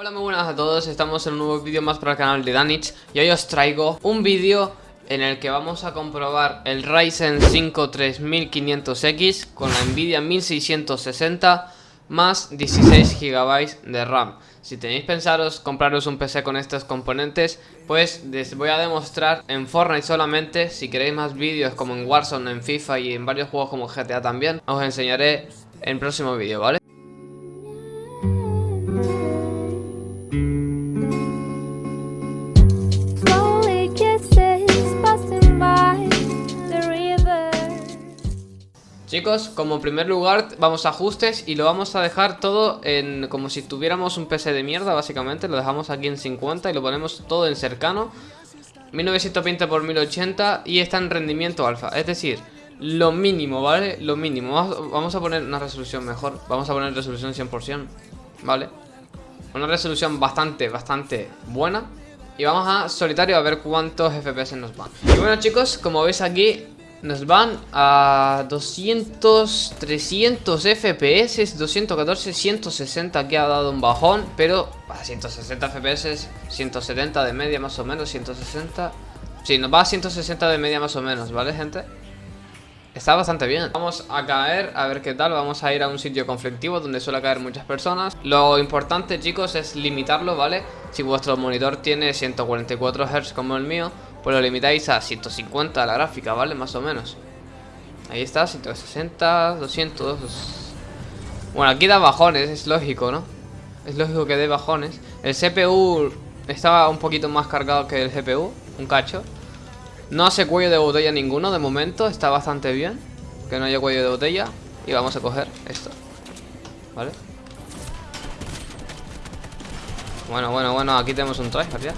Hola muy buenas a todos, estamos en un nuevo vídeo más para el canal de Danich Y hoy os traigo un vídeo en el que vamos a comprobar el Ryzen 5 3500X Con la Nvidia 1660 más 16 GB de RAM. Si tenéis pensaros compraros un PC con estos componentes Pues les voy a demostrar en Fortnite solamente. Si queréis más vídeos como en Warzone, en FIFA y en varios juegos como GTA también Os enseñaré en el próximo vídeo, ¿vale? Chicos, como primer lugar vamos a ajustes y lo vamos a dejar todo en como si tuviéramos un PC de mierda básicamente. Lo dejamos aquí en 50 y lo ponemos todo en cercano. 1920 x 1080 y está en rendimiento alfa. Es decir, lo mínimo, ¿vale? Lo mínimo. Vamos a poner una resolución mejor. Vamos a poner resolución 100%, ¿vale? Una resolución bastante, bastante buena. Y vamos a solitario a ver cuántos FPS nos van. Y bueno chicos, como veis aquí nos van a 200, 300 FPS, 214, 160 que ha dado un bajón, pero a 160 FPS, 170 de media más o menos, 160... Sí, nos va a 160 de media más o menos, ¿vale gente? Está bastante bien Vamos a caer, a ver qué tal Vamos a ir a un sitio conflictivo donde suele caer muchas personas Lo importante chicos es limitarlo, ¿vale? Si vuestro monitor tiene 144 Hz como el mío pues lo limitáis a 150 la gráfica, ¿vale? Más o menos Ahí está, 160, 200 Bueno, aquí da bajones, es lógico, ¿no? Es lógico que dé bajones El CPU estaba un poquito más cargado que el GPU Un cacho No hace cuello de botella ninguno de momento Está bastante bien Que no haya cuello de botella Y vamos a coger esto ¿Vale? Bueno, bueno, bueno Aquí tenemos un tryhard ya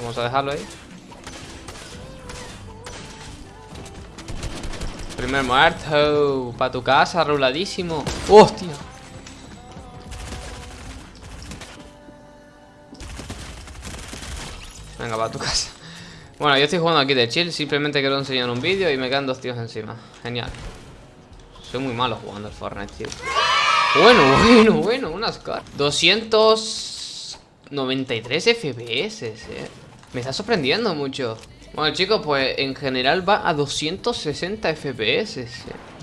Vamos a dejarlo ahí. Primer muerto. Para tu casa, ruladísimo. ¡Hostia! Venga, para tu casa. Bueno, yo estoy jugando aquí de chill. Simplemente quiero enseñar un vídeo y me quedan dos tíos encima. Genial. Soy muy malo jugando al Fortnite, tío. Bueno, bueno, bueno, unas caras. 293 FPS, eh. Me está sorprendiendo mucho. Bueno chicos, pues en general va a 260 FPS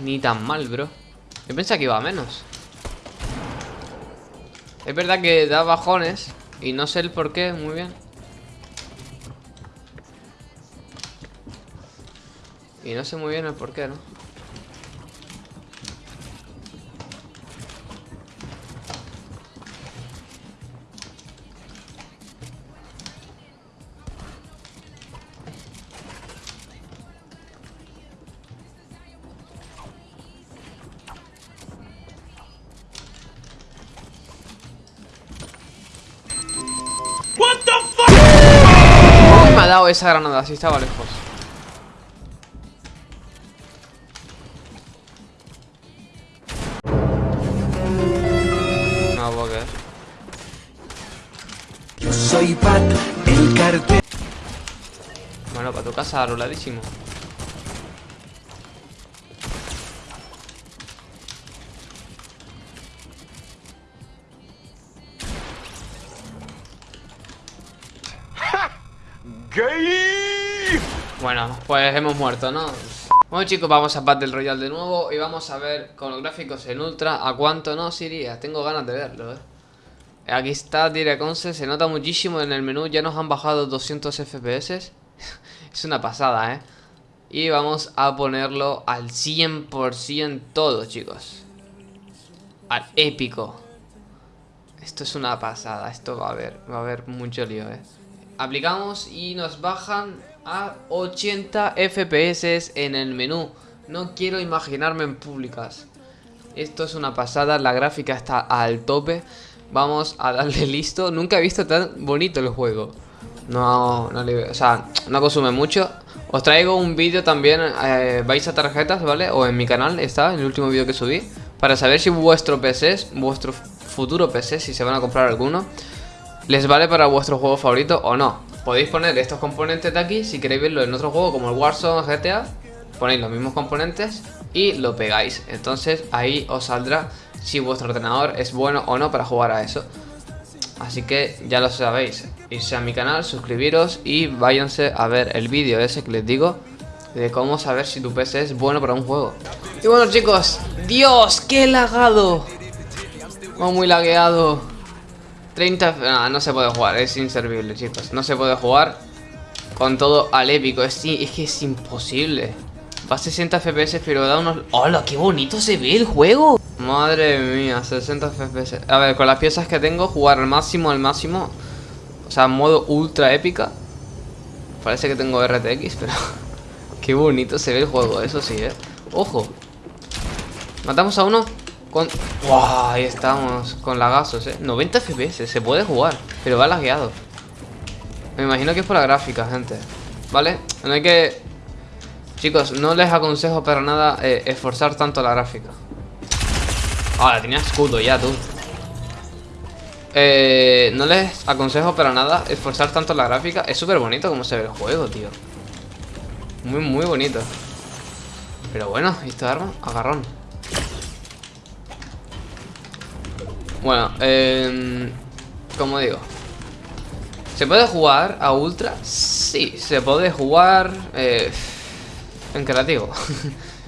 Ni tan mal, bro. Yo pensaba que iba a menos. Es verdad que da bajones Y no sé el por qué, muy bien. Y no sé muy bien el por qué, ¿no? Dado esa granada? Si estaba lejos. No puedo creer. Yo soy Pat, el cartel. Bueno, para tu casa, Bueno, pues hemos muerto, ¿no? Bueno chicos, vamos a Battle Royale de nuevo Y vamos a ver con los gráficos en ultra A cuánto nos iría, tengo ganas de verlo, ¿eh? Aquí está Direconce, se nota muchísimo en el menú Ya nos han bajado 200 FPS Es una pasada, ¿eh? Y vamos a ponerlo al 100% todo, chicos Al épico Esto es una pasada, esto va a haber, va a haber mucho lío, ¿eh? Aplicamos y nos bajan a 80 FPS en el menú. No quiero imaginarme en públicas. Esto es una pasada, la gráfica está al tope. Vamos a darle listo. Nunca he visto tan bonito el juego. No, no o sea, consume mucho. Os traigo un vídeo también, eh, vais a tarjetas, ¿vale? O en mi canal está, el último vídeo que subí. Para saber si vuestro PC, vuestro futuro PC, si se van a comprar alguno, les vale para vuestro juego favorito o no. Podéis poner estos componentes de aquí, si queréis verlo en otro juego como el Warzone GTA, ponéis los mismos componentes y lo pegáis. Entonces ahí os saldrá si vuestro ordenador es bueno o no para jugar a eso. Así que ya lo sabéis, irse a mi canal, suscribiros y váyanse a ver el vídeo ese que les digo de cómo saber si tu PC es bueno para un juego. Y bueno chicos, Dios, qué lagado. Muy lagueado. 30... no se puede jugar, es inservible chicos. No se puede jugar con todo al épico. Es, es que es imposible. Va a 60 FPS, pero da unos... ¡Hola! ¡Qué bonito se ve el juego! Madre mía, 60 FPS. A ver, con las piezas que tengo, jugar al máximo, al máximo. O sea, modo ultra épica. Parece que tengo RTX, pero... Qué bonito se ve el juego, eso sí, ¿eh? ¡Ojo! Matamos a uno con... Ahí estamos, con lagazos, ¿eh? 90 FPS, se puede jugar, pero va lagueado. Me imagino que es por la gráfica, gente. ¿Vale? No hay que... Chicos, no les aconsejo para nada eh, esforzar tanto la gráfica. Ah, tenía escudo ya, tú. Eh, no les aconsejo para nada esforzar tanto la gráfica. Es súper bonito como se ve el juego, tío. Muy, muy bonito. Pero bueno, ¿esto arma? Agarrón. Bueno, eh, como digo. ¿Se puede jugar a ultra? Sí, se puede jugar eh, en creativo.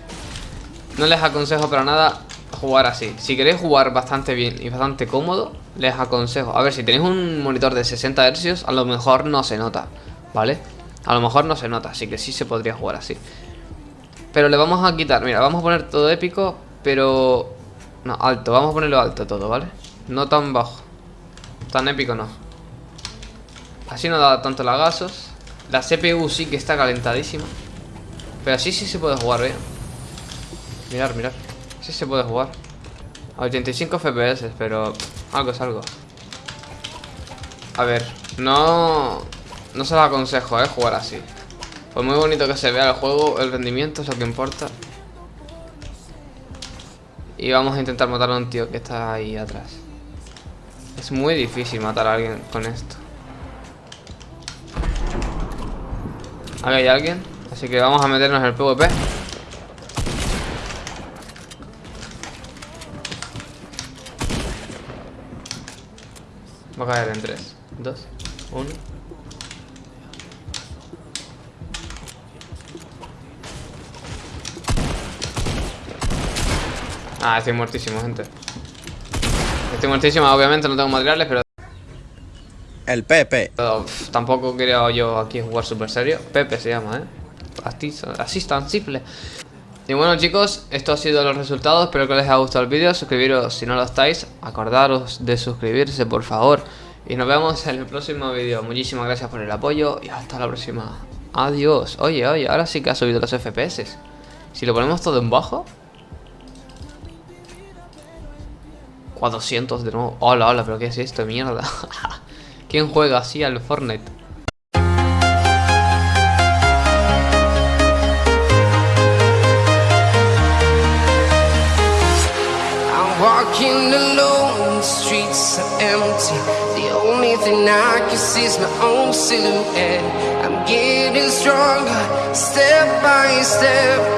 no les aconsejo para nada jugar así. Si queréis jugar bastante bien y bastante cómodo, les aconsejo. A ver, si tenéis un monitor de 60 Hz, a lo mejor no se nota, ¿vale? A lo mejor no se nota, así que sí se podría jugar así. Pero le vamos a quitar, mira, vamos a poner todo épico, pero... No, alto, vamos a ponerlo alto todo, ¿vale? No tan bajo. Tan épico no. Así no da tanto lagazos. La CPU sí que está calentadísima. Pero así sí se puede jugar, ¿eh? Mirar, mirar. Sí se puede jugar. A 85 FPS, pero algo es algo. A ver, no... No se lo aconsejo, ¿eh? Jugar así. Pues muy bonito que se vea el juego, el rendimiento es lo que importa. Y vamos a intentar matar a un tío que está ahí atrás. Es muy difícil matar a alguien con esto. Aquí hay alguien. Así que vamos a meternos en el PvP. Va a caer en 3, 2, 1. Ah, estoy muertísimo, gente. Estoy muertísimo, obviamente no tengo materiales, pero... El Pepe. tampoco quería yo aquí jugar súper serio. Pepe se llama, ¿eh? Así, así tan simple. Y bueno chicos, esto ha sido los resultados, espero que les haya gustado el vídeo, suscribiros si no lo estáis, acordaros de suscribirse por favor y nos vemos en el próximo vídeo, muchísimas gracias por el apoyo y hasta la próxima, adiós, oye oye, ahora sí que ha subido los FPS, si lo ponemos todo en bajo 400 de nuevo, hola hola, pero qué es esto, mierda ¿Quién juega así al Fortnite? Walking alone, the streets are empty. The only thing I can see is my own silhouette. I'm getting stronger, step by step